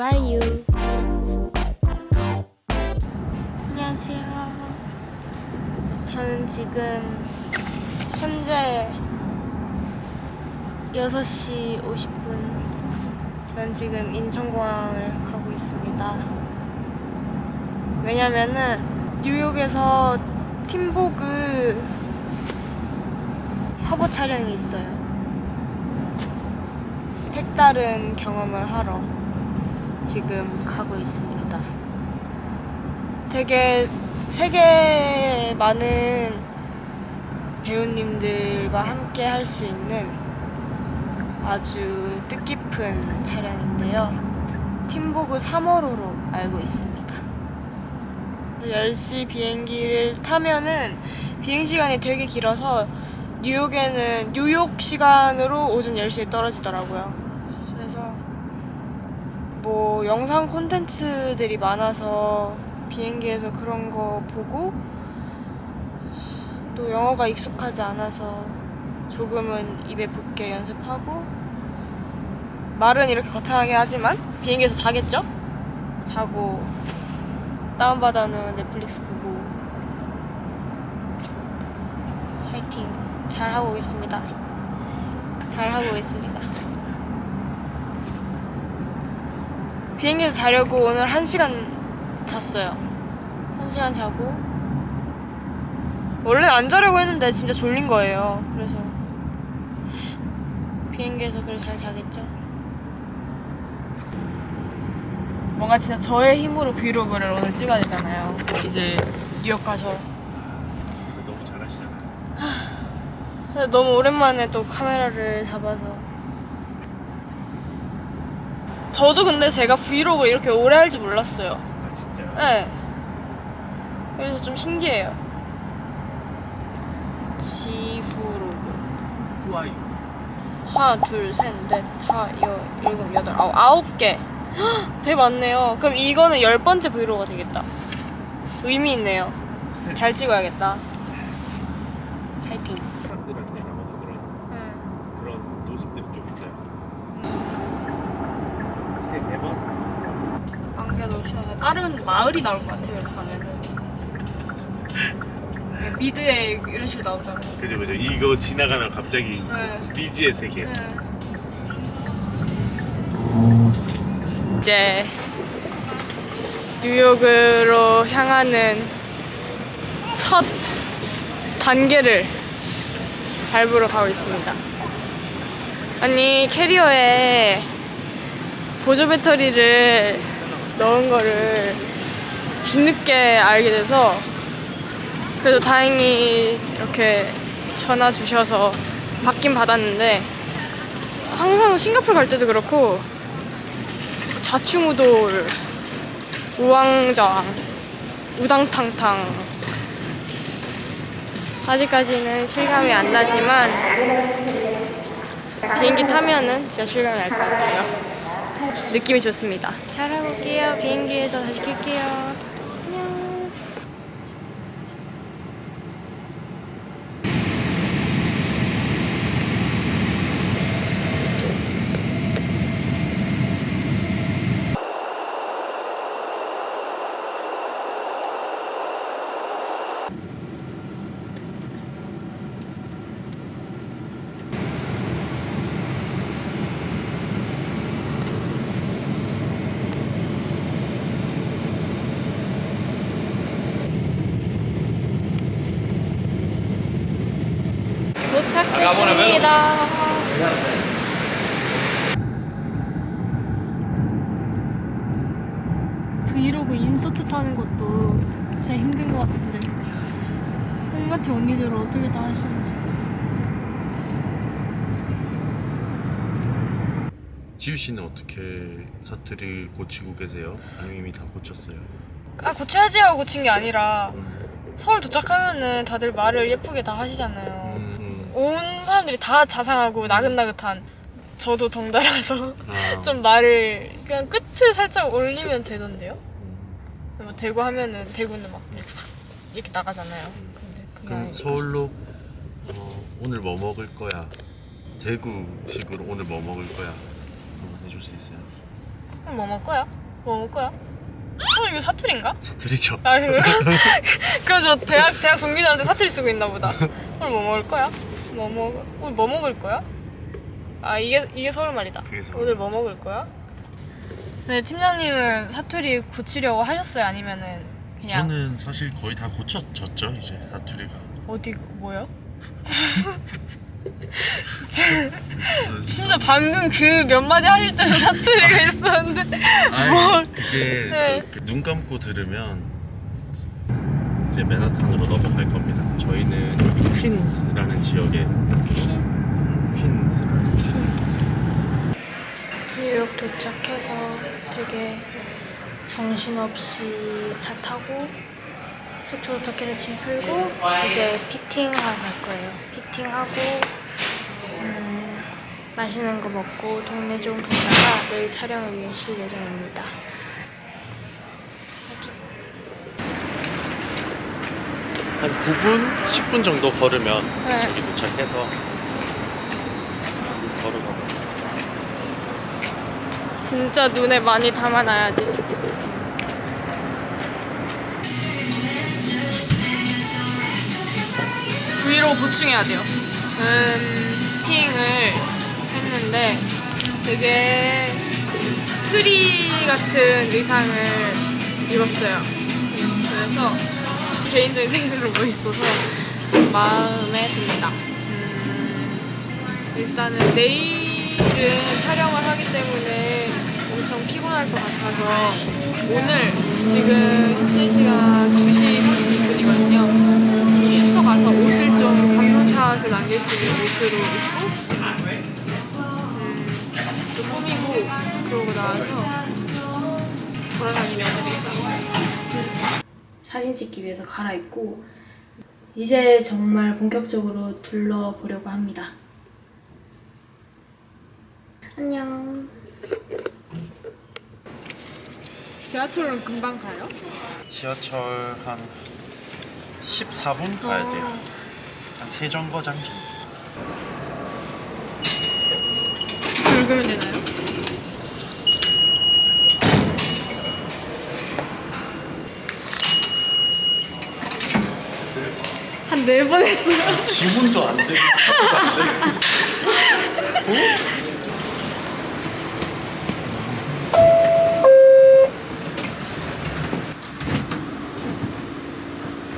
Are you? 안녕하세요. 저는 지금 현재 6시 50분. 전 지금 인천공항을 가고 있습니다. 왜냐면은 뉴욕에서 팀보그 화보 촬영이 있어요. 색다른 경험을 하러 지금 가고 있습니다. 되게 세계 많은 배우님들과 함께 할 수 있는 아주 뜻깊은 촬영인데요. 팀보그 3호로로 알고 있습니다. 10시 비행기를 타면은 비행 시간이 되게 길어서 뉴욕에는 뉴욕 시간으로 오전 10시에 떨어지더라고요. 뭐 영상 콘텐츠들이 많아서 비행기에서 그런 거 보고 또 영어가 익숙하지 않아서 조금은 입에 붙게 연습하고 말은 이렇게 거창하게 하지만 비행기에서 자겠죠? 자고 다운받아 놓은 넷플릭스 보고 화이팅 잘 하고 오겠습니다. 잘 하고 오겠습니다. 비행기에서 자려고 오늘 1시간 잤어요. 1시간 자고 원래 안 자려고 했는데 진짜 졸린 거예요. 그래서 비행기에서 그래 잘 자겠죠? 뭔가 진짜 저의 힘으로 브이로그를 오늘 찍어야 되잖아요. 이제 뉴욕 가서 너무 잘하시잖아요. 너무 오랜만에 또 카메라를 잡아서 저도 근데 제가 브이로그 이렇게 오래 할 줄 몰랐어요. 아 진짜요? 네. 그래서 좀 신기해요. 지후로그 후아유. 하나 둘셋넷 다 여, 일곱 여덟 아홉 아홉 개 헉, 되게 많네요. 그럼 이거는 열 번째 브이로그가 되겠다. 의미 있네요. 잘 찍어야겠다. 파이팅. 사람들한테 나오는 그런 응. 그런 모습들이 좀 있어요. 근데 매번 안겨놓으셔야 돼. 다른 마을이 나올 것 같아요, 이렇게 가면은. 미드에 이런 식으로 나오잖아요. 그죠 그죠 이거 지나가면 갑자기 네. 미지의 세계. 이제 뉴욕으로 향하는 첫 단계를 밟으러 가고 있습니다. 아니 캐리어에 보조 배터리를 넣은 거를 뒤늦게 알게 돼서 그래도 다행히 이렇게 전화 주셔서 받긴 받았는데 항상 싱가포르 갈 때도 그렇고 좌충우돌 우왕좌왕 우당탕탕. 아직까지는 실감이 안 나지만 비행기 타면은 진짜 실감이 날 것 같아요. 느낌이 좋습니다. 잘 하고 올게요. 비행기에서 다시 킬게요 도착했습니다. 브이로그 인서트 타는 것도 진짜 힘든 것 같은데 홈마트 언니들은 어떻게 다 하시는지 지우 씨는 어떻게 사투리 고치고 계세요? 아니면 이미 다 고쳤어요? 아 고쳐야지 하고 고친 게 아니라 음, 서울 도착하면은 다들 말을 예쁘게 다 하시잖아요 음, 온 사람들이 다 자상하고 나긋나긋한 저도 덩달아서 아, 좀 말을 그냥 끝을 살짝 올리면 되던데요? 음. 뭐 대구 하면은 대구는 막 이렇게, 막 이렇게 나가잖아요. 근데 그럼. 서울로 어, 오늘 뭐 먹을 거야? 대구식으로 오늘 뭐 먹을 거야? 한번 해줄 수 있어요? 그럼 뭐 먹을 거야? 뭐 먹을 거야? 어 이거 사투리인가? 사투리죠. 아 그거? 그거 저 대학 대학 동기들한테 사투리 쓰고 있나 보다. 오늘 뭐 먹을 거야? 뭐 먹을 오늘 뭐 먹을 거야? 아 이게 이게 서울 말이다. 서울 오늘 뭐 먹을 거야? 네 팀장님은 사투리 고치려고 하셨어요? 아니면은 그냥 저는 사실 거의 다 고쳐졌죠 이제 사투리가. 어디 그 뭐요? 심지어 방금 그 몇 마디 하실 때도 사투리가 있었는데 아이, 뭐. 그게 네. 그, 눈 감고 들으면 이제 맨하탄으로 넘어갈 겁니다. 저희는 퀸스라는 지역에 퀸스라는 뉴욕 도착해서 되게 정신없이 차 타고 숙소 도착해서 짐 풀고 이제 피팅하러 갈 거예요. 피팅하고 음, 맛있는 거 먹고 동네 좀 돌다가 내일 촬영을 위해 쉴 예정입니다. 한 9분, 10분 정도 걸으면 네. 저기 도착해서 걸어가. 진짜 눈에 많이 담아놔야지. 브이로그 보충해야 돼요. 음, 피팅을 했는데 되게 트리 같은 의상을 입었어요. 그래서 개인적인 생각으로 멋있어서 마음에 듭니다. 음, 일단은 내일은 촬영을 하기 때문에 엄청 피곤할 것 같아서 오늘 지금 현재 시간 2시 36분이거든요. 숙소 가서 옷을 좀 감성샷을 남길 수 있는 옷으로 입고 사진 찍기 위해서 갈아입고 이제 정말 본격적으로 둘러보려고 합니다. 안녕. 지하철은 금방 가요? 지하철 한 14분 가야 돼요. 한 세정거장 정도. 긁으면 되나요? 한 네 번 했어요. 지문도 안 되고.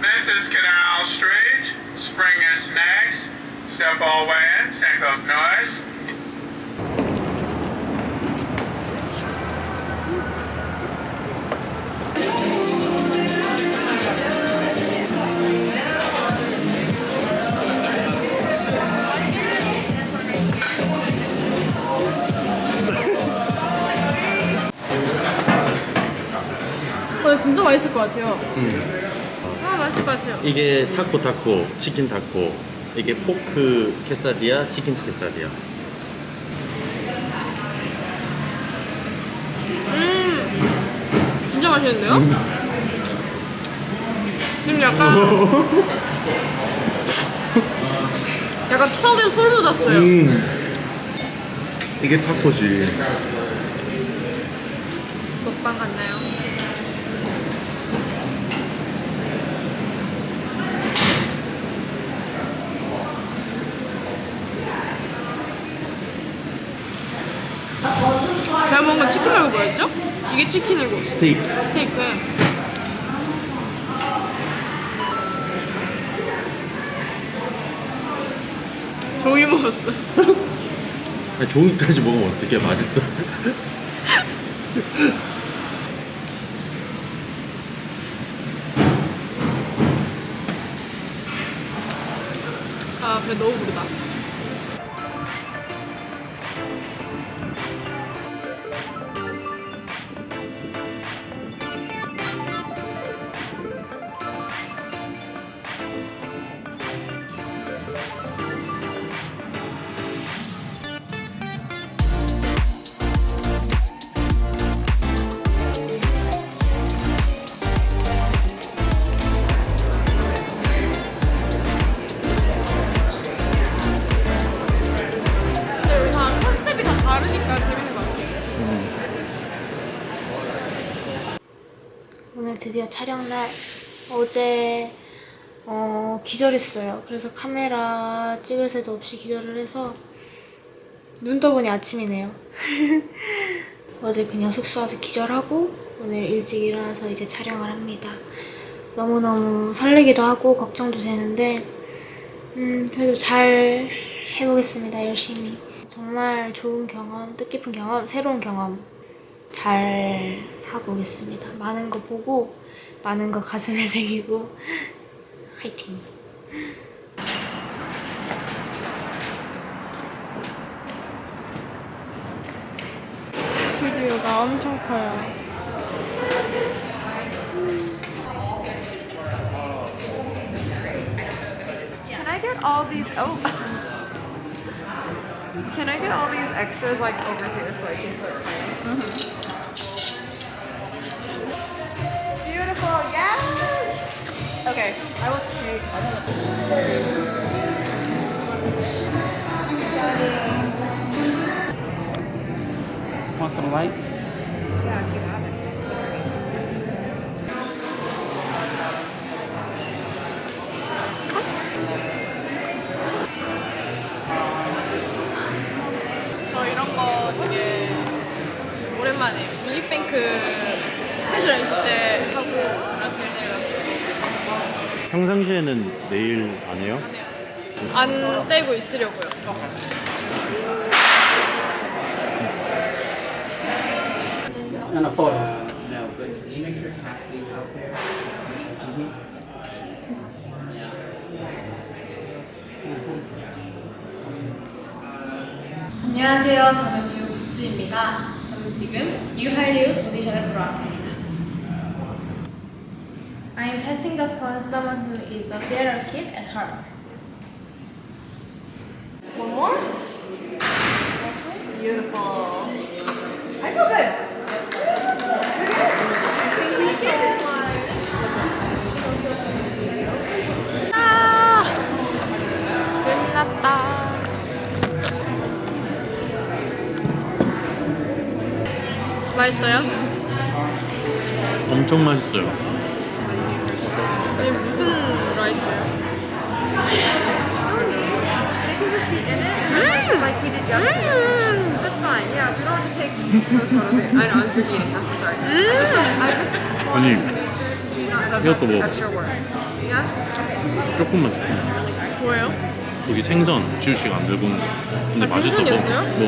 This is Canal Street. Spring is next. Step all the way in. Stand close noise. 어, 진짜 맛있을 것 같아요. 아, 맛있을 것 같아요. 이게 타코 타코, 치킨 타코. 이게 포크 케사디아, 치킨 케사디아. 음, 진짜 맛있는데요? 지금 약간 약간 턱에 소름 돋았어요. 음. 이게 타코지. 먹방 같나요? 건 치킨 말고 뭐였죠? 이게 치킨이고 스테이크. 스테이크 종이 먹었어 아니, 종이까지 먹으면 어떻게 맛있어? 아 배 너무 부르다 촬영 날. 어제 어, 기절했어요. 그래서 카메라 찍을 새도 없이 기절을 해서 눈 떠보니 아침이네요. 어제 그냥 숙소 와서 기절하고 오늘 일찍 일어나서 이제 촬영을 합니다. 너무너무 설레기도 하고 걱정도 되는데 음, 그래도 잘 해보겠습니다. 열심히. 정말 좋은 경험, 뜻깊은 경험, 새로운 경험 잘 하고 오겠습니다. 많은 거 보고 많은 거 가슴에 새기고 화이팅! 스튜디오가 엄청 커요. Can I get all these? Oh. Can I get all these extras like over here so I can put mine? Beautiful, Okay, I will take. Want some light? 평상시에는 내일 안 해요? 안 떼고 있으려고요. And a photo. No, but can you make sure Cassidy's out there? 안녕하세요. 저는 배우 국주입니다. 저는 지금 뉴할리우드 오디션을 보러 왔습니다. I'm passing the phone someone who is a theater kid at heart. One more? Beautiful. I feel good. 아, 끝났다. 맛있어요? 엄청 맛있어요. 아니 무슨 라이스예요? They can just be in it, like, like we did yesterday. That's fine. Yeah, we don't have to take those photos. I know. I'm just eating them. Sorry. I just, I just want 아니 to make sure you not have 이것도 먹어. extra work. Yeah. 조금만 조금. 뭐예요? 여기 생선 지우 씨가 안 들고 온 거. 근데 아, 맛있어서. 생선이었어요? 뭐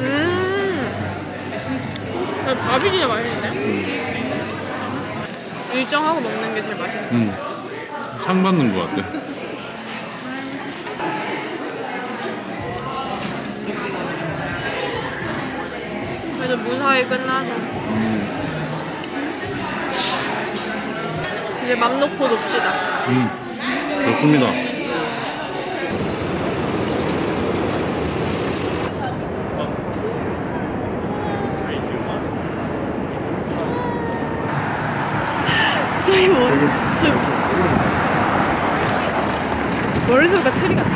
음. 아, 밥이 진짜 맛있는데? 일정하고 먹는 게 제일 맛있어. 음. 상 받는 거 같아. 그래도 무사히 끝나서. 이제 맘 놓고 놉시다. 음. 좋습니다. 저희 머리, 저희 머릿속가 트리 같다.